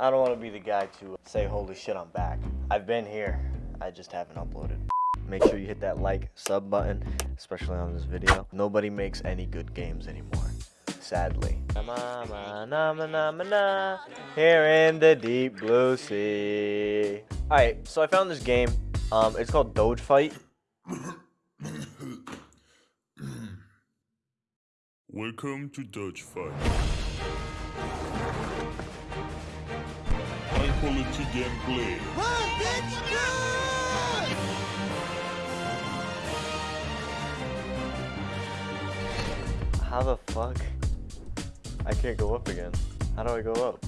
I don't want to be the guy to say, holy shit, I'm back. I've been here. I just haven't uploaded. Make sure you hit that like, sub button, especially on this video. Nobody makes any good games anymore, sadly. Here in the deep blue sea. Alright, so I found this game. Um, it's called Doge Fight. Welcome to Dutch Fight. High quality gameplay. How the fuck? I can't go up again. How do I go up?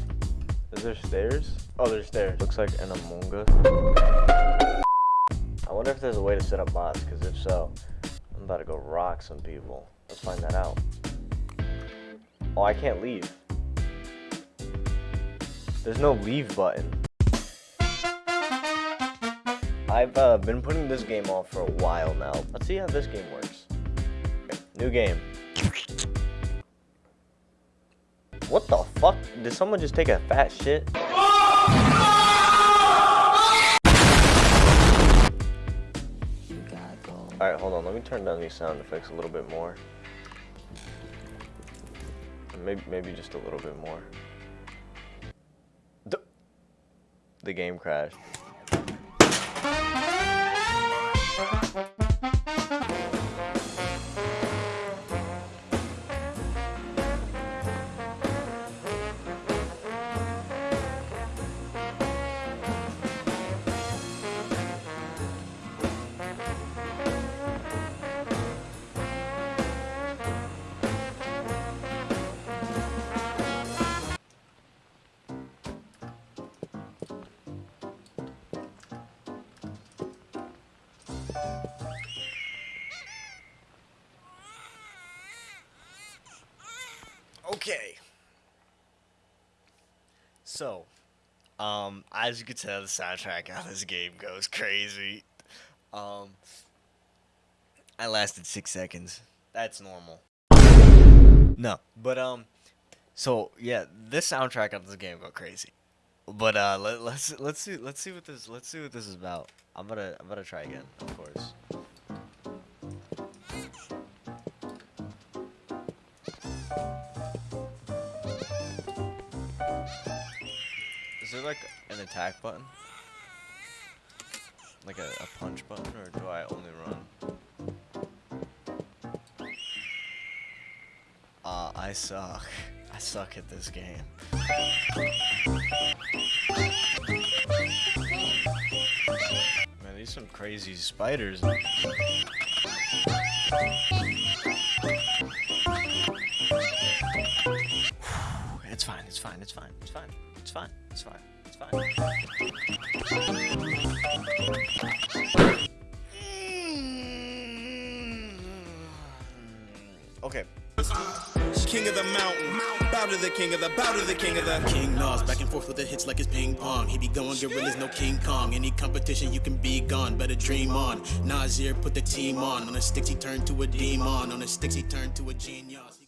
Is there stairs? Oh, there's stairs. Looks like an Among Us. I wonder if there's a way to set up bots, because if so, I'm about to go rock some people. Let's find that out. Oh, I can't leave. There's no leave button. I've uh, been putting this game off for a while now. Let's see how this game works. New game. What the fuck? Did someone just take a fat shit? Alright, hold on. Let me turn down these sound effects a little bit more. Maybe, maybe just a little bit more. The game crashed. Okay. So, um, as you can tell, the soundtrack on this game goes crazy. Um, I lasted six seconds. That's normal. No, but um, so yeah, this soundtrack on this game go crazy. But uh, let, let's let's see let's see what this let's see what this is about. I'm gonna I'm gonna try again, of course. Is there like an attack button? Like a, a punch button, or do I only run? Uh, I suck. I suck at this game. Man, these some crazy spiders. It's fine, it's fine, it's fine, it's fine, it's fine, it's fine, it's fine. Okay. King of the mountain, bow to the king of the, bow to the king of the. King Nas back and forth with the hits like it's ping pong. He be going gorillas, no King Kong. Any competition, you can be gone. Better dream on. Nasir put the team on. On the sticks, he turned to a demon. On the sticks, he turned to a genius.